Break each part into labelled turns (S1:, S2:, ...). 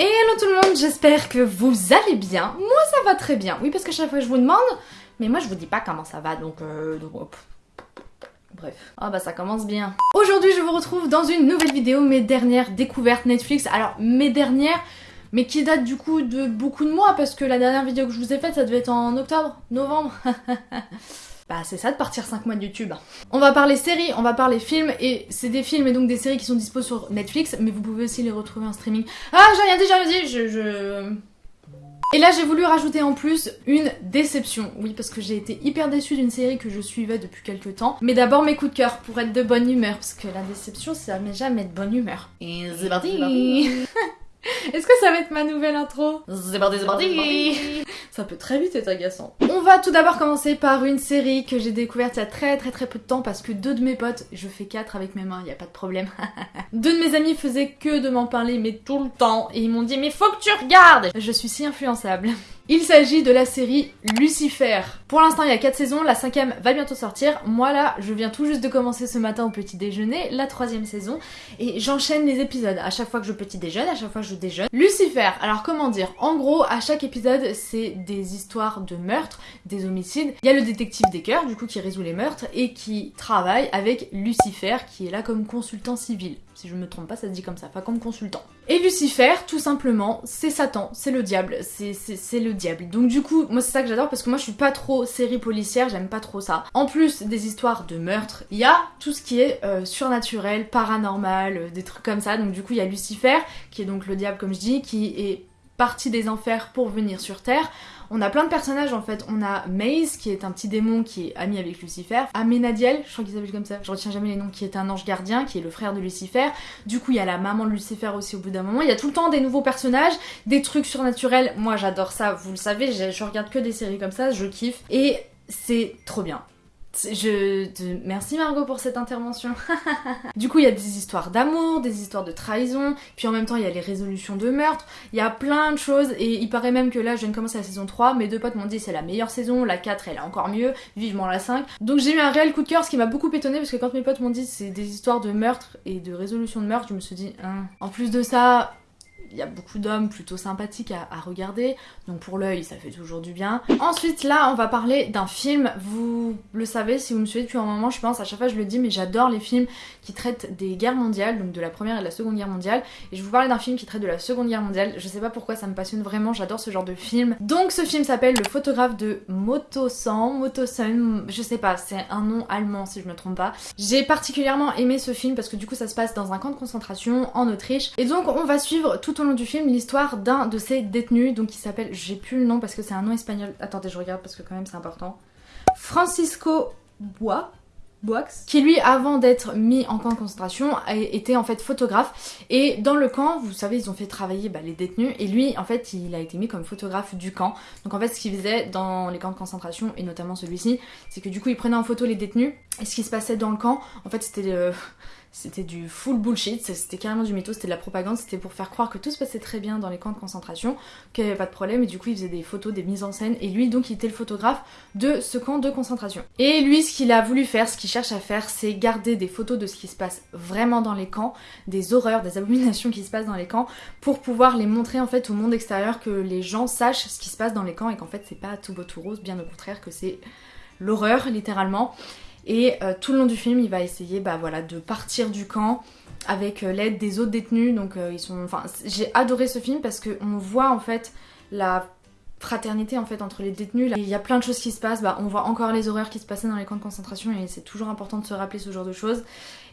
S1: Hello tout le monde, j'espère que vous allez bien. Moi ça va très bien. Oui parce que chaque fois je vous demande, mais moi je vous dis pas comment ça va donc... Euh, Bref. Ah bah ça commence bien. Aujourd'hui je vous retrouve dans une nouvelle vidéo, mes dernières découvertes Netflix. Alors mes dernières, mais qui datent du coup de beaucoup de mois parce que la dernière vidéo que je vous ai faite ça devait être en octobre, novembre. Bah c'est ça de partir 5 mois de YouTube. On va parler séries, on va parler films, et c'est des films et donc des séries qui sont dispo sur Netflix, mais vous pouvez aussi les retrouver en streaming. Ah j'ai rien dit, j'ai rien dit, je... je... Et là j'ai voulu rajouter en plus une déception, oui parce que j'ai été hyper déçue d'une série que je suivais depuis quelques temps. Mais d'abord mes coups de cœur pour être de bonne humeur, parce que la déception ça met jamais de bonne humeur. Et c'est parti Est-ce que ça va être ma nouvelle intro C'est parti, c'est parti Ça peut très vite être agaçant. On va tout d'abord commencer par une série que j'ai découverte il y a très très très peu de temps parce que deux de mes potes, je fais quatre avec mes mains, il y a pas de problème. deux de mes amis faisaient que de m'en parler mais tout le temps et ils m'ont dit mais faut que tu regardes Je suis si influençable. Il s'agit de la série Lucifer. Pour l'instant, il y a 4 saisons, la cinquième va bientôt sortir. Moi là, je viens tout juste de commencer ce matin au petit déjeuner, la troisième saison, et j'enchaîne les épisodes. À chaque fois que je petit déjeune, à chaque fois que je déjeune. Lucifer, alors comment dire? En gros, à chaque épisode, c'est des histoires de meurtres, des homicides. Il y a le détective Decker, du coup, qui résout les meurtres, et qui travaille avec Lucifer, qui est là comme consultant civil. Si je me trompe pas, ça se dit comme ça, pas comme consultant. Et Lucifer, tout simplement, c'est Satan, c'est le diable, c'est le diable. Donc du coup, moi c'est ça que j'adore parce que moi je suis pas trop série policière, j'aime pas trop ça. En plus des histoires de meurtre, il y a tout ce qui est euh, surnaturel, paranormal, euh, des trucs comme ça. Donc du coup, il y a Lucifer, qui est donc le diable comme je dis, qui est parti des enfers pour venir sur Terre. On a plein de personnages en fait. On a Maze qui est un petit démon qui est ami avec Lucifer. Amenadiel, je crois qu'il s'appelle comme ça, je retiens jamais les noms, qui est un ange gardien, qui est le frère de Lucifer. Du coup, il y a la maman de Lucifer aussi au bout d'un moment. Il y a tout le temps des nouveaux personnages, des trucs surnaturels. Moi j'adore ça, vous le savez, je regarde que des séries comme ça, je kiffe. Et c'est trop bien. Je te... Merci Margot pour cette intervention. du coup, il y a des histoires d'amour, des histoires de trahison, puis en même temps, il y a les résolutions de meurtre, il y a plein de choses, et il paraît même que là, je viens de commencer la saison 3, mes deux potes m'ont dit c'est la meilleure saison, la 4 elle est encore mieux, vivement la 5. Donc j'ai eu un réel coup de cœur, ce qui m'a beaucoup étonné parce que quand mes potes m'ont dit c'est des histoires de meurtre et de résolution de meurtre, je me suis dit, hein. en plus de ça, il y a beaucoup d'hommes plutôt sympathiques à, regarder, donc pour l'œil ça fait toujours du bien. Ensuite là on va parler d'un film, vous le savez si vous me suivez depuis un moment je pense, à chaque fois je le dis mais j'adore les films qui traitent des guerres mondiales, donc de la première et de la seconde guerre mondiale, et je vous parler d'un film qui traite de la seconde guerre mondiale, je sais pas pourquoi ça me passionne vraiment, j'adore ce genre de film. Donc ce film s'appelle Le photographe de Motosan, Motosan, je sais pas, c'est un nom allemand si je me trompe pas. J'ai particulièrement aimé ce film parce que du coup ça se passe dans un camp de concentration en Autriche, et donc on va suivre tout au long du film l'histoire d'un de ces détenus, donc qui s'appelle, j'ai plus le nom parce que c'est un nom espagnol, attendez je regarde parce que quand même c'est important, Francisco Bois, Boix, qui lui, avant d'être mis en camp de concentration, était en fait photographe. Et dans le camp, vous savez, ils ont fait travailler bah, les détenus. Et lui, en fait, il a été mis comme photographe du camp. Donc en fait, ce qu'il faisait dans les camps de concentration, et notamment celui-ci, c'est que du coup, il prenait en photo les détenus. Et ce qui se passait dans le camp, en fait, c'était... Euh, c'était du full bullshit, c'était carrément du mytho, c'était de la propagande, c'était pour faire croire que tout se passait très bien dans les camps de concentration, qu'il n'y avait pas de problème, et du coup il faisait des photos, des mises en scène, et lui donc il était le photographe de ce camp de concentration. Et lui ce qu'il a voulu faire, ce qu'il cherche à faire, c'est garder des photos de ce qui se passe vraiment dans les camps, des horreurs, des abominations qui se passent dans les camps, pour pouvoir les montrer en fait au monde extérieur, que les gens sachent ce qui se passe dans les camps, et qu'en fait c'est pas tout beau tout rose, bien au contraire que c'est l'horreur littéralement. Et euh, tout le long du film, il va essayer bah, voilà, de partir du camp avec euh, l'aide des autres détenus. Donc euh, ils sont. Enfin, j'ai adoré ce film parce qu'on voit en fait la fraternité en fait entre les détenus. Il y a plein de choses qui se passent, bah, on voit encore les horreurs qui se passaient dans les camps de concentration et c'est toujours important de se rappeler ce genre de choses.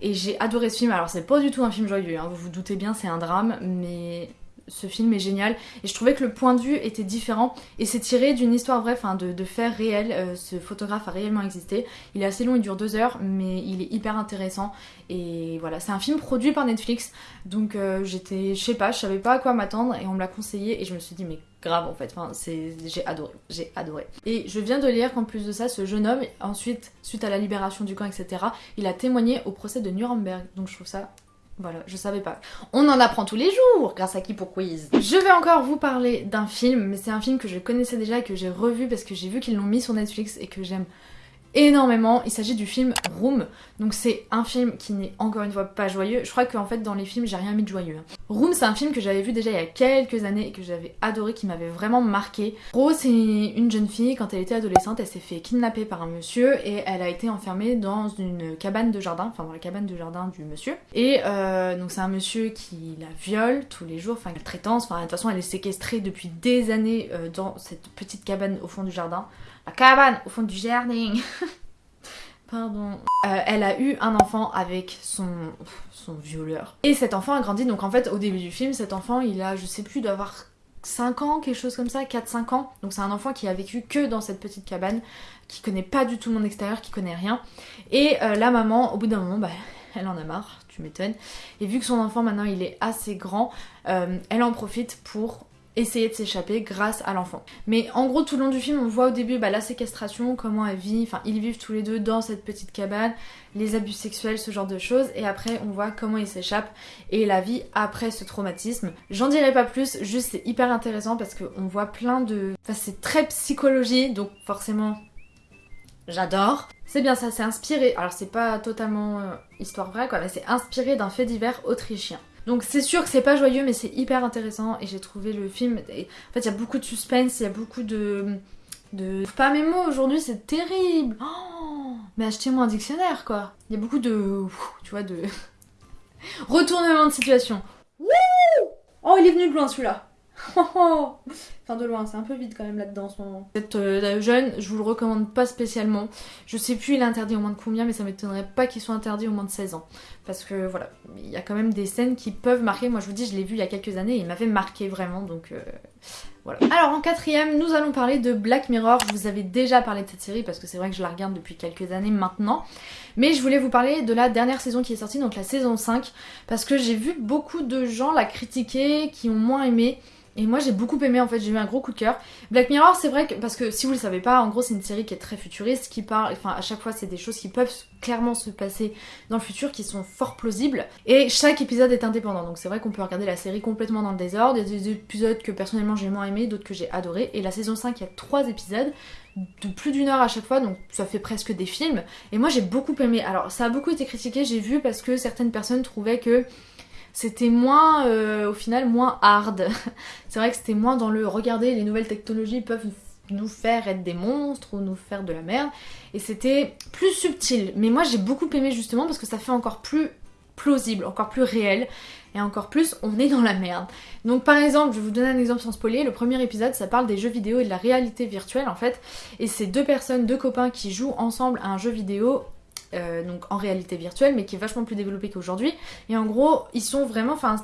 S1: Et j'ai adoré ce film, alors c'est pas du tout un film joyeux, hein. vous vous doutez bien c'est un drame, mais ce film est génial et je trouvais que le point de vue était différent et c'est tiré d'une histoire vraie, enfin de, de faits réels. Euh, ce photographe a réellement existé. Il est assez long, il dure deux heures, mais il est hyper intéressant et voilà, c'est un film produit par Netflix donc euh, j'étais, je sais pas, je savais pas à quoi m'attendre et on me l'a conseillé et je me suis dit mais grave en fait, enfin, j'ai adoré, j'ai adoré. Et je viens de lire qu'en plus de ça, ce jeune homme, ensuite, suite à la libération du camp, etc., il a témoigné au procès de Nuremberg donc je trouve ça voilà, je savais pas. On en apprend tous les jours grâce à qui pour quiz. Je vais encore vous parler d'un film, mais c'est un film que je connaissais déjà et que j'ai revu parce que j'ai vu qu'ils l'ont mis sur Netflix et que j'aime énormément. Il s'agit du film Room. Donc c'est un film qui n'est encore une fois pas joyeux. Je crois qu'en fait dans les films j'ai rien mis de joyeux. Room, c'est un film que j'avais vu déjà il y a quelques années et que j'avais adoré, qui m'avait vraiment marqué. Rose, c'est une jeune fille, quand elle était adolescente, elle s'est fait kidnapper par un monsieur et elle a été enfermée dans une cabane de jardin, enfin dans la cabane de jardin du monsieur. Et euh, donc c'est un monsieur qui la viole tous les jours, enfin la traitance, enfin de toute façon elle est séquestrée depuis des années euh, dans cette petite cabane au fond du jardin. La cabane au fond du jardin Euh, elle a eu un enfant avec son, son violeur. Et cet enfant a grandi, donc en fait au début du film, cet enfant il a, je sais plus, d'avoir 5 ans, quelque chose comme ça, 4-5 ans. Donc c'est un enfant qui a vécu que dans cette petite cabane, qui connaît pas du tout le monde extérieur, qui connaît rien. Et euh, la maman, au bout d'un moment, bah, elle en a marre, tu m'étonnes. Et vu que son enfant maintenant il est assez grand, euh, elle en profite pour essayer de s'échapper grâce à l'enfant. Mais en gros tout le long du film on voit au début bah, la séquestration, comment elle vit, enfin ils vivent tous les deux dans cette petite cabane, les abus sexuels, ce genre de choses, et après on voit comment ils s'échappent et la vie après ce traumatisme. J'en dirai pas plus, juste c'est hyper intéressant parce qu'on voit plein de... Enfin c'est très psychologie, donc forcément j'adore. C'est bien ça, c'est inspiré, alors c'est pas totalement euh, histoire vraie quoi, mais c'est inspiré d'un fait divers autrichien. Donc c'est sûr que c'est pas joyeux mais c'est hyper intéressant et j'ai trouvé le film... En fait il y a beaucoup de suspense, il y a beaucoup de... Pas mes mots aujourd'hui c'est terrible. Oh Mais achetez-moi un dictionnaire quoi. Il y a beaucoup de... Tu vois de... Retournement de situation. Oh il est venu de loin celui-là De loin, c'est un peu vide quand même là-dedans en ce moment. Euh, jeune, je vous le recommande pas spécialement. Je sais plus il est interdit au moins de combien, mais ça m'étonnerait pas qu'il soit interdit au moins de 16 ans. Parce que voilà, il y a quand même des scènes qui peuvent marquer. Moi je vous dis, je l'ai vu il y a quelques années et il m'avait marqué vraiment, donc euh, voilà. Alors en quatrième, nous allons parler de Black Mirror. Je vous avais déjà parlé de cette série parce que c'est vrai que je la regarde depuis quelques années maintenant. Mais je voulais vous parler de la dernière saison qui est sortie, donc la saison 5, parce que j'ai vu beaucoup de gens la critiquer, qui ont moins aimé. Et moi j'ai beaucoup aimé en fait, j'ai eu un gros coup de cœur. Black Mirror c'est vrai que, parce que si vous le savez pas, en gros c'est une série qui est très futuriste, qui parle, enfin à chaque fois c'est des choses qui peuvent clairement se passer dans le futur, qui sont fort plausibles. Et chaque épisode est indépendant, donc c'est vrai qu'on peut regarder la série complètement dans le désordre. Il y a des épisodes que personnellement j'ai moins aimé, d'autres que j'ai adoré. Et la saison 5 il y a 3 épisodes de plus d'une heure à chaque fois, donc ça fait presque des films. Et moi j'ai beaucoup aimé. Alors ça a beaucoup été critiqué, j'ai vu, parce que certaines personnes trouvaient que c'était moins, euh, au final, moins hard. c'est vrai que c'était moins dans le regarder, les nouvelles technologies peuvent nous faire être des monstres ou nous faire de la merde. Et c'était plus subtil. Mais moi j'ai beaucoup aimé justement parce que ça fait encore plus plausible, encore plus réel. Et encore plus, on est dans la merde. Donc par exemple, je vais vous donner un exemple sans spoiler. Le premier épisode, ça parle des jeux vidéo et de la réalité virtuelle en fait. Et c'est deux personnes, deux copains qui jouent ensemble à un jeu vidéo euh, donc en réalité virtuelle, mais qui est vachement plus développé qu'aujourd'hui. Et en gros, ils sont vraiment, enfin,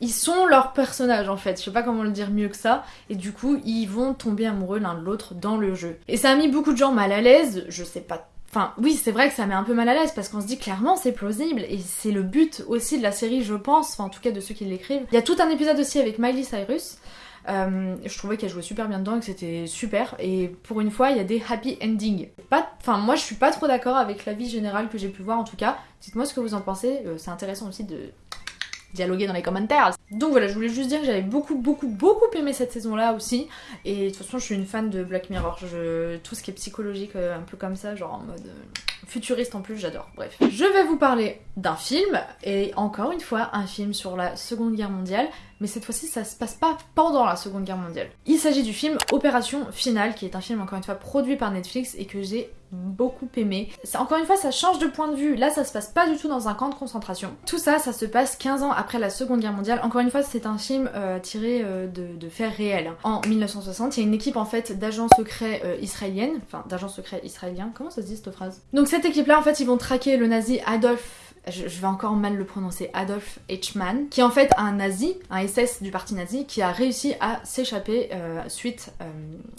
S1: ils sont leurs personnages en fait. Je sais pas comment le dire mieux que ça. Et du coup, ils vont tomber amoureux l'un de l'autre dans le jeu. Et ça a mis beaucoup de gens mal à l'aise. Je sais pas Enfin, oui, c'est vrai que ça met un peu mal à l'aise parce qu'on se dit clairement c'est plausible et c'est le but aussi de la série, je pense, en tout cas de ceux qui l'écrivent. Il y a tout un épisode aussi avec Miley Cyrus euh, je trouvais qu'elle jouait super bien dedans et que c'était super. Et pour une fois, il y a des happy endings. Enfin, moi, je suis pas trop d'accord avec l'avis général que j'ai pu voir en tout cas. Dites-moi ce que vous en pensez. Euh, c'est intéressant aussi de dialoguer dans les commentaires. Donc voilà, je voulais juste dire que j'avais beaucoup, beaucoup, beaucoup aimé cette saison-là aussi. Et de toute façon, je suis une fan de Black Mirror. Tout ce qui est psychologique, euh, un peu comme ça, genre en mode futuriste en plus, j'adore. Bref. Je vais vous parler d'un film, et encore une fois, un film sur la Seconde Guerre mondiale mais cette fois-ci ça se passe pas pendant la Seconde Guerre mondiale. Il s'agit du film Opération Finale, qui est un film encore une fois produit par Netflix et que j'ai beaucoup aimé. Encore une fois, ça change de point de vue. Là, ça se passe pas du tout dans un camp de concentration. Tout ça, ça se passe 15 ans après la Seconde Guerre mondiale. Encore une fois, c'est un film euh, tiré euh, de, faits réels. En 1960, il y a une équipe en fait d'agents secrets euh, israéliennes, enfin d'agents secrets israéliens. Comment ça se dit cette phrase? Donc cette équipe-là, en fait, ils vont traquer le nazi Adolf je, vais encore mal le prononcer, Adolf Eichmann, qui est en fait un nazi, un SS du parti nazi, qui a réussi à s'échapper euh, suite euh,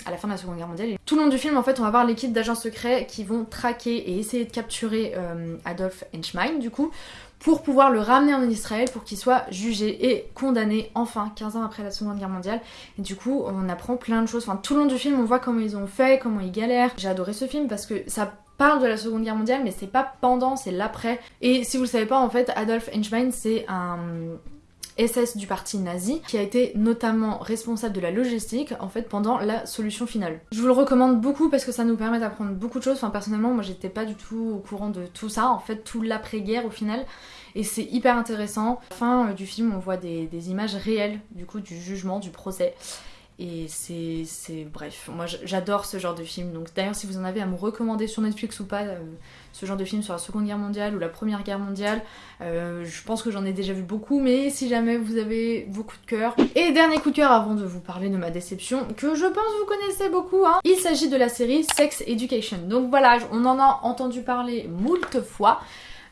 S1: à la fin de la Seconde Guerre mondiale. tout le long du film, en fait, on va voir l'équipe d'agents secrets qui vont traquer et essayer de capturer euh, Adolf Eichmann, du coup, pour pouvoir le ramener en Israël pour qu'il soit jugé et condamné enfin 15 ans après la Seconde Guerre mondiale. Et du coup, on apprend plein de choses. Enfin, tout le long du film, on voit comment ils ont fait, comment ils galèrent. J'ai adoré ce film parce que ça parle de la Seconde Guerre mondiale, mais c'est pas pendant, c'est l'après. Et si vous le savez pas, en fait, Adolf Eichmann, c'est un SS du parti nazi, qui a été notamment responsable de la logistique en fait pendant la solution finale. Je vous le recommande beaucoup parce que ça nous permet d'apprendre beaucoup de choses. Enfin personnellement moi j'étais pas du tout au courant de tout ça, en fait tout l'après-guerre au final. Et c'est hyper intéressant. Fin euh, du film on voit des images réelles du coup du jugement, du procès. Et c'est. Bref, moi j'adore ce genre de film. Donc d'ailleurs, si vous en avez à me recommander sur Netflix ou pas, euh, ce genre de film sur la Seconde Guerre mondiale ou la Première Guerre mondiale, euh, je pense que j'en ai déjà vu beaucoup, mais si jamais vous avez vos coups de cœur. Et dernier coup de cœur avant de vous parler de ma déception, que je pense vous connaissez beaucoup, hein. il s'agit de la série Sex Education. Donc voilà, on en a entendu parler moult fois.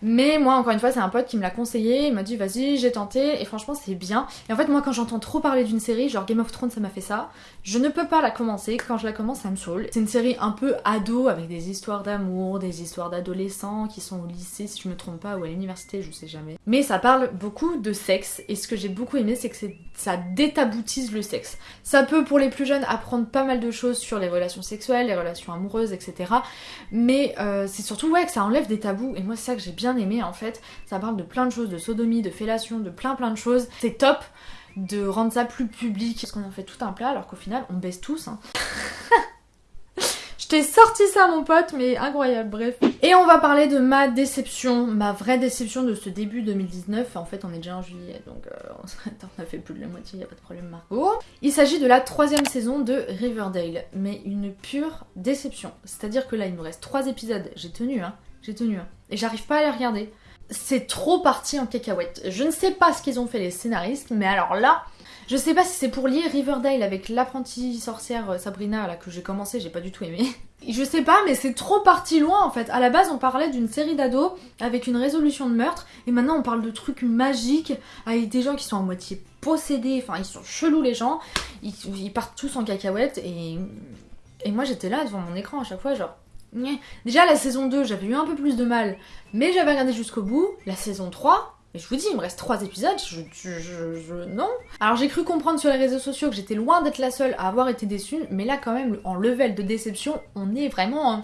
S1: Mais moi, encore une fois, c'est un pote qui me l'a conseillé, il m'a dit vas-y, j'ai tenté, et franchement, c'est bien. Et en fait, moi, quand j'entends trop parler d'une série, genre Game of Thrones, ça m'a fait ça, je ne peux pas la commencer. Quand je la commence, ça me saoule. C'est une série un peu ado, avec des histoires d'amour, des histoires d'adolescents qui sont au lycée, si je me trompe pas, ou à l'université, je sais jamais. Mais ça parle beaucoup de sexe, et ce que j'ai beaucoup aimé, c'est que ça détaboutise le sexe. Ça peut, pour les plus jeunes, apprendre pas mal de choses sur les relations sexuelles, les relations amoureuses, etc. Mais euh, c'est surtout, ouais, que ça enlève des tabous, et moi, c'est ça que j'ai bien aimé en fait. Ça parle de plein de choses, de sodomie, de fellation, de plein plein de choses. C'est top de rendre ça plus public. Parce qu'on en fait tout un plat alors qu'au final on baisse tous. Hein. Je t'ai sorti ça mon pote, mais incroyable, bref. Et on va parler de ma déception, ma vraie déception de ce début 2019. En fait, on est déjà en juillet, donc euh, on a fait plus de la moitié, y a pas de problème Margot. Il s'agit de la troisième saison de Riverdale, mais une pure déception. C'est-à-dire que là, il nous reste trois épisodes. J'ai tenu, hein. J'ai tenu. Hein. Et j'arrive pas à les regarder. C'est trop parti en cacahuète. Je ne sais pas ce qu'ils ont fait les scénaristes, mais alors là, je sais pas si c'est pour lier Riverdale avec l'apprentie sorcière euh, Sabrina là que j'ai commencé, j'ai pas du tout aimé. Je sais pas, mais c'est trop parti loin en fait. À la base, on parlait d'une série d'ados avec une résolution de meurtre, et maintenant on parle de trucs magiques avec des gens qui sont à moitié possédés. Enfin, ils sont chelous les gens. Ils, partent tous en cacahuète et et moi j'étais là devant mon écran à chaque fois, genre Déjà, la saison 2, j'avais eu un peu plus de mal, mais j'avais regardé jusqu'au bout. La saison 3, et je vous dis, il me reste 3 épisodes, je, Non. Alors j'ai cru comprendre sur les réseaux sociaux que j'étais loin d'être la seule à avoir été déçue, mais là quand même, en level de déception, on est vraiment...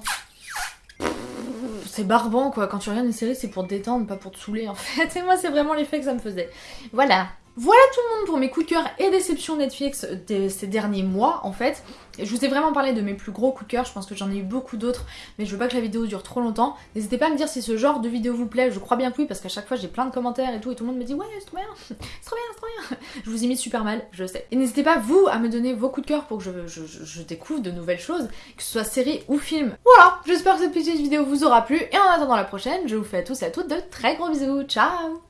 S1: C'est barbant quoi, quand tu regardes une série c'est pour te détendre, pas pour te saouler en fait, et moi c'est vraiment l'effet que ça me faisait. Voilà, voilà tout le monde pour mes coups de cœur et déceptions Netflix de ces derniers mois en fait. Je vous ai vraiment parlé de mes plus gros coups de cœur, je pense que j'en ai eu beaucoup d'autres, mais je veux pas que la vidéo dure trop longtemps. N'hésitez pas à me dire si ce genre de vidéo vous plaît, je crois bien que oui, parce qu'à chaque fois j'ai plein de commentaires et tout, et tout le monde me dit ouais c'est trop bien, c'est trop bien, c'est trop bien. Je vous imite super mal, je sais. Et n'hésitez pas vous à me donner vos coups de cœur pour que je, découvre de nouvelles choses, que ce soit série ou film. Voilà, j'espère que cette petite vidéo vous aura plu, et en attendant la prochaine, je vous fais à tous et à toutes de très gros bisous, ciao